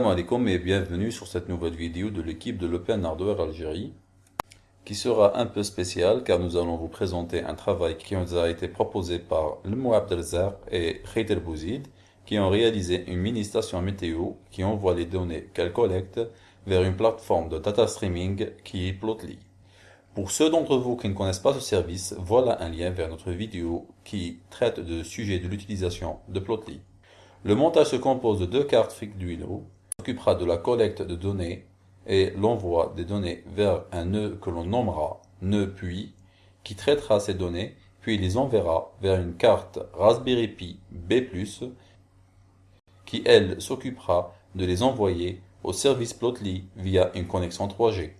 Salam alaikum et bienvenue sur cette nouvelle vidéo de l'équipe de l'Open Hardware Algérie qui sera un peu spéciale car nous allons vous présenter un travail qui nous a été proposé par Lemo Abdelzar et Khayter Bouzid qui ont réalisé une mini station météo qui envoie les données qu'elle collecte vers une plateforme de data streaming qui est Plotly. Pour ceux d'entre vous qui ne connaissent pas ce service, voilà un lien vers notre vidéo qui traite de sujet de l'utilisation de Plotly. Le montage se compose de deux cartes Arduino, s'occupera de la collecte de données et l'envoi des données vers un nœud que l'on nommera nœud puis, qui traitera ces données, puis les enverra vers une carte Raspberry Pi B+, qui elle s'occupera de les envoyer au service Plotly via une connexion 3G.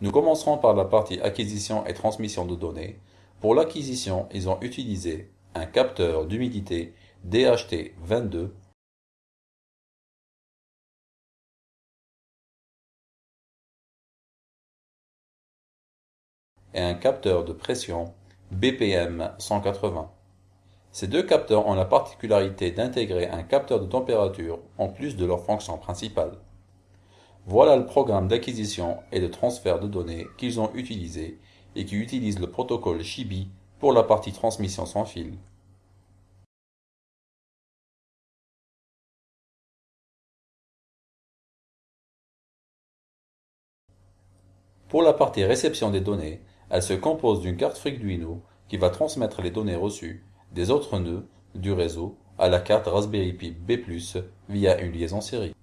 Nous commencerons par la partie acquisition et transmission de données. Pour l'acquisition, ils ont utilisé un capteur d'humidité DHT-22 et un capteur de pression BPM-180. Ces deux capteurs ont la particularité d'intégrer un capteur de température en plus de leur fonction principale. Voilà le programme d'acquisition et de transfert de données qu'ils ont utilisé et qui utilise le protocole Shibi pour la partie transmission sans fil. Pour la partie réception des données, elle se compose d'une carte Arduino qui va transmettre les données reçues des autres nœuds du réseau à la carte Raspberry Pi B+, via une liaison série.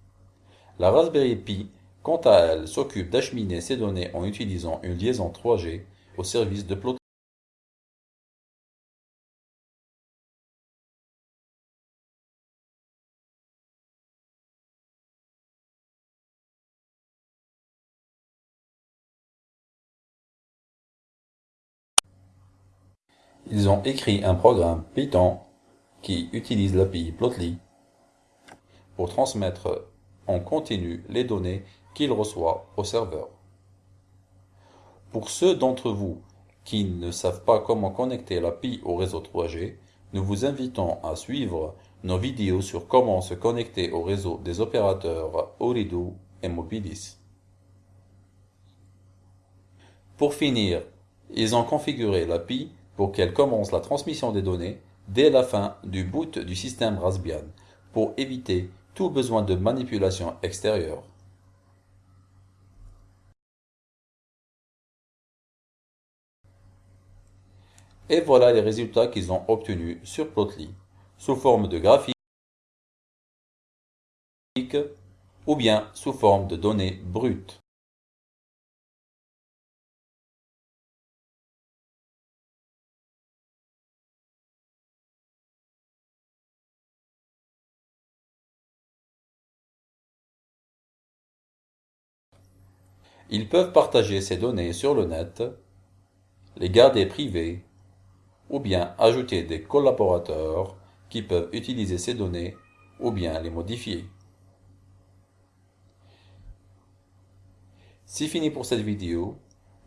La Raspberry Pi, quant à elle, s'occupe d'acheminer ces données en utilisant une liaison 3G au service de Ils ont écrit un programme Python qui utilise l'API Plotly pour transmettre en continu les données qu'il reçoit au serveur. Pour ceux d'entre vous qui ne savent pas comment connecter l'API au réseau 3G, nous vous invitons à suivre nos vidéos sur comment se connecter au réseau des opérateurs Orido et Mobilis. Pour finir, ils ont configuré l'API pour qu'elle commence la transmission des données dès la fin du boot du système Raspbian pour éviter tout besoin de manipulation extérieure. Et voilà les résultats qu'ils ont obtenus sur Plotly, sous forme de graphique ou bien sous forme de données brutes. Ils peuvent partager ces données sur le net, les garder privées, ou bien ajouter des collaborateurs qui peuvent utiliser ces données ou bien les modifier. C'est fini pour cette vidéo.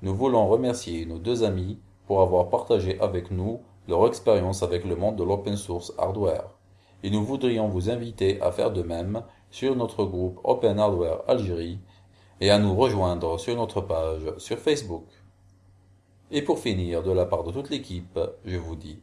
Nous voulons remercier nos deux amis pour avoir partagé avec nous leur expérience avec le monde de l'open source hardware. Et nous voudrions vous inviter à faire de même sur notre groupe Open Hardware Algérie et à nous rejoindre sur notre page sur Facebook. Et pour finir, de la part de toute l'équipe, je vous dis